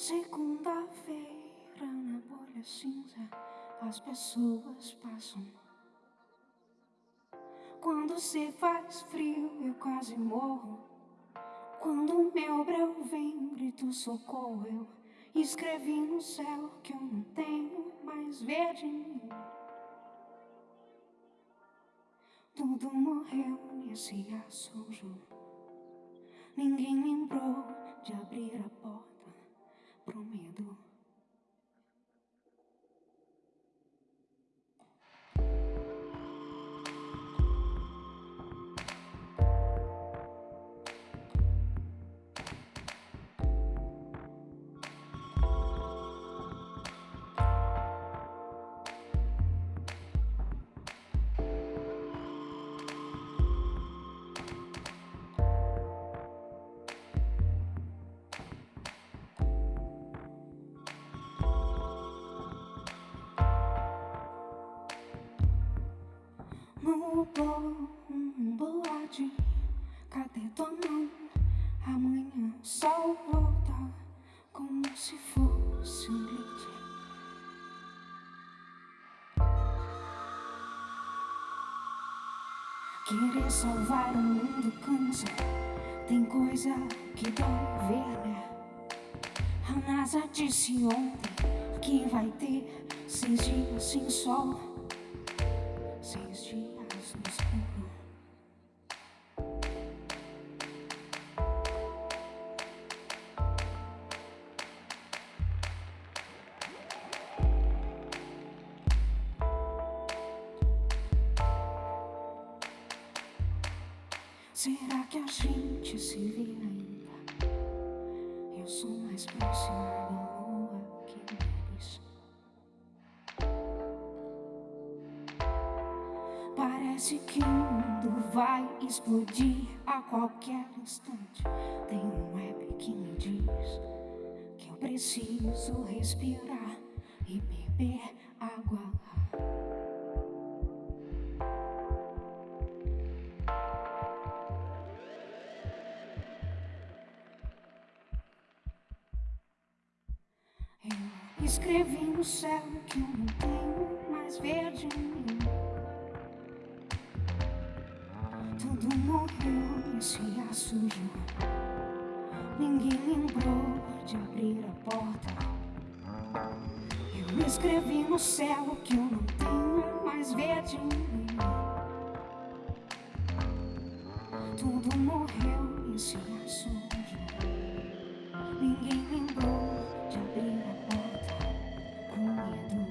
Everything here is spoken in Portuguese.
Segunda-feira na bolha cinza as pessoas passam. Quando se faz frio eu quase morro. Quando meu breu vem, grito socorro. Eu escrevi no céu que eu não tenho mais verde. Tudo morreu nesse assunto. Ninguém lembrou de abrir a porta No bom boate, cadê tua mão? Amanhã o sol volta como se fosse um glitch. Querer salvar o mundo cansa, tem coisa que dói ver, né? A NASA disse ontem que vai ter seis dias sem sol. Seis dias. Será que a gente se vê ainda? Eu sou mais próximo Parece que o mundo vai explodir a qualquer instante. Tem um web que me diz que eu preciso respirar e beber água. Eu escrevi no céu que eu não tenho mais verde em mim. renúncia suja. Ninguém lembrou de abrir a porta. Eu escrevi no céu que eu não tenho mais verde. Tudo morreu em cia suja. Ninguém lembrou de abrir a porta com medo.